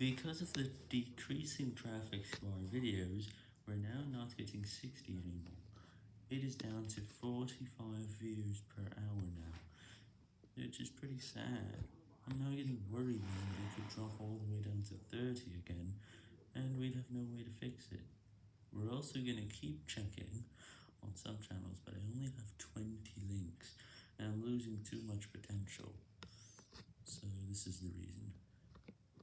Because of the decreasing traffic to our videos, we're now not getting 60 anymore. It is down to 45 views per hour now, which is pretty sad. I'm now getting worried that it could drop all the way down to 30 again, and we'd have no way to fix it. We're also going to keep checking on some channels, but I only have 20 links, and I'm losing too much potential. So this is the reason.